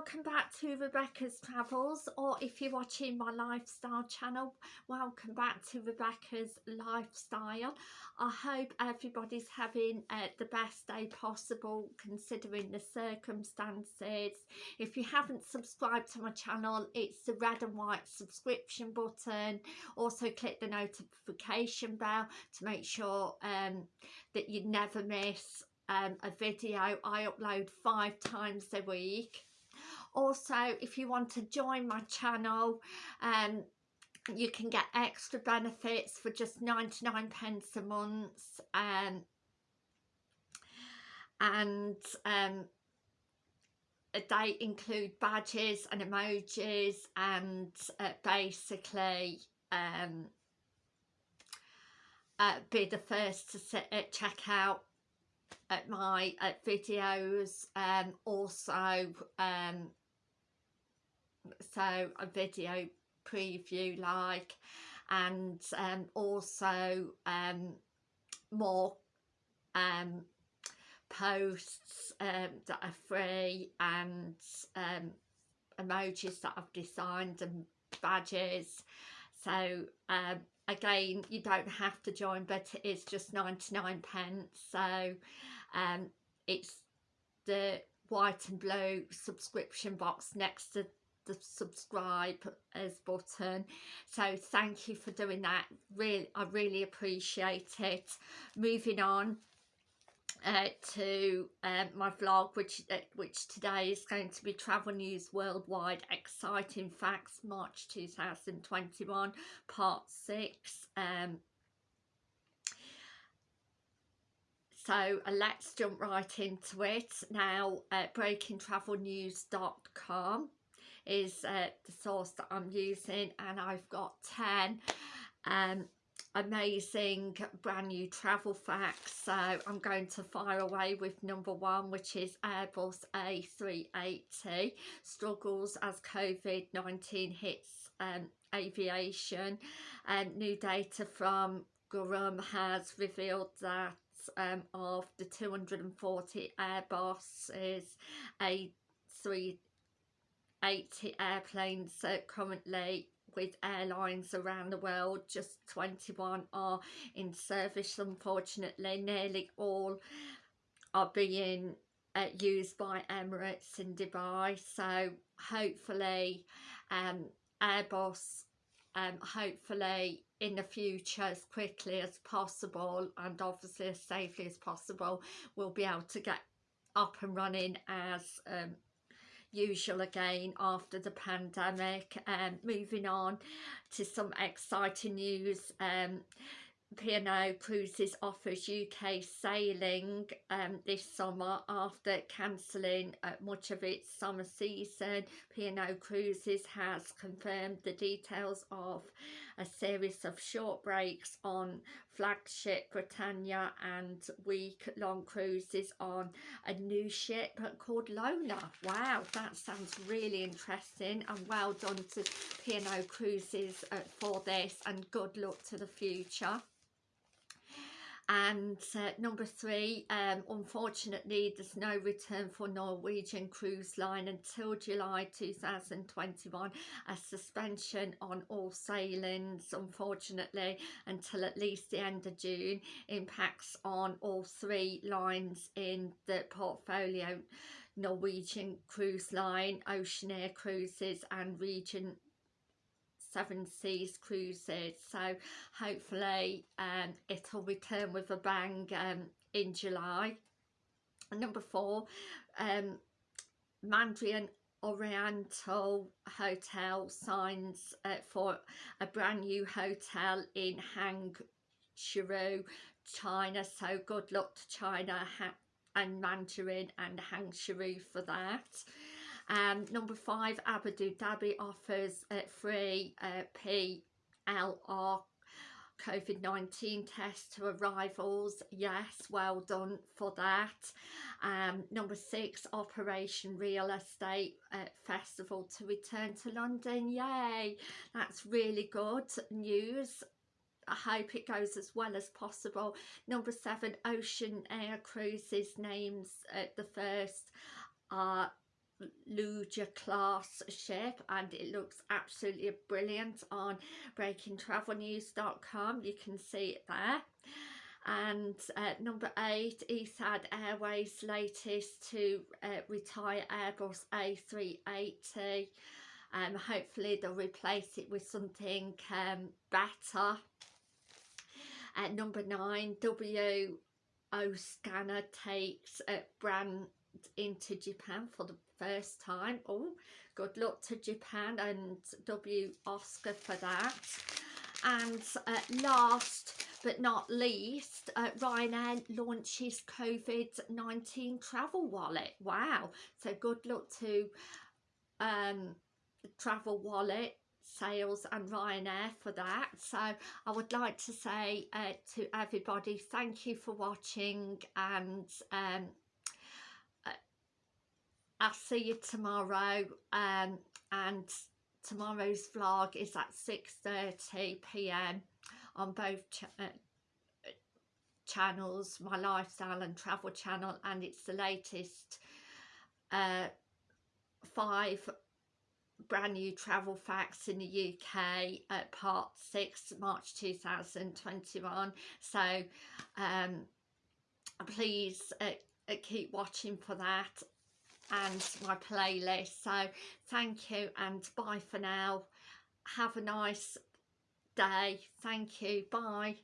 welcome back to Rebecca's Travels or if you're watching my lifestyle channel welcome back to Rebecca's Lifestyle. I hope everybody's having uh, the best day possible considering the circumstances. If you haven't subscribed to my channel it's the red and white subscription button. Also click the notification bell to make sure um, that you never miss um, a video I upload five times a week also if you want to join my channel um you can get extra benefits for just 99 pence a month um and um they include badges and emojis and uh, basically um uh, be the first to sit, uh, check out at my uh, videos um also um so a video preview like and um, also um, more um, posts um, that are free and um, emojis that I've designed and badges. So um, again you don't have to join but it is just 99 pence. So it's the white and blue subscription box next to the subscribe as button. So thank you for doing that. Really I really appreciate it. Moving on uh, to um, my vlog which uh, which today is going to be travel news worldwide exciting facts March 2021 part 6 um, so uh, let's jump right into it. Now uh, breakingtravelnews.com is uh, the source that I'm using and I've got 10 um, amazing brand new travel facts. So I'm going to fire away with number one which is Airbus A380 struggles as COVID-19 hits um, aviation. And new data from Gurham has revealed that um, of the 240 Airbus is A3 80 airplanes uh, currently with airlines around the world. Just 21 are in service unfortunately. Nearly all are being uh, used by Emirates in Dubai. So hopefully um, Airbus um, hopefully in the future as quickly as possible and obviously as safely as possible we'll be able to get up and running as um, usual again after the pandemic um moving on to some exciting news um P&O Cruises offers UK sailing um, this summer after cancelling uh, much of its summer season. P&O Cruises has confirmed the details of a series of short breaks on flagship Britannia and week-long cruises on a new ship called Lola. Wow, that sounds really interesting and well done to P&O Cruises uh, for this and good luck to the future and uh, number three um, unfortunately there's no return for Norwegian Cruise Line until July 2021 a suspension on all sailings unfortunately until at least the end of June. Impacts on all three lines in the portfolio Norwegian Cruise Line, Oceania Cruises and Regent Seven Seas cruises. So hopefully um, it'll return with a bang um, in July. Number four um, Mandarin Oriental Hotel signs uh, for a brand new hotel in Hangzhou China. So good luck to China and Mandarin and Hangzhou for that um, number five, Abu Dhabi offers a free uh, PLR COVID-19 test to arrivals. Yes, well done for that. Um, number six, Operation Real Estate uh, Festival to return to London. Yay, that's really good news. I hope it goes as well as possible. Number seven, Oceania Cruises names uh, the first uh, Allura class ship and it looks absolutely brilliant on breakingtravelnews.com you can see it there. And uh, number eight Etihad Airways latest to uh, retire Airbus A380 um, hopefully they'll replace it with something um, better. At number nine W Osaka takes a brand into Japan for the first time. Oh good luck to Japan and W Osaka for that. And uh, last but not least uh, Ryanair launches COVID-19 travel wallet. Wow. So good luck to um, travel wallet sales and Ryanair for that. So I would like to say uh, to everybody thank you for watching and um, I'll see you tomorrow um, and tomorrow's vlog is at 6.30pm on both ch uh, channels my lifestyle and travel channel and it's the latest uh, five brand new travel facts in the UK at part 6 March 2021 so um, please uh, uh, keep watching for that and my playlist. So thank you and bye for now. Have a nice day. Thank you. Bye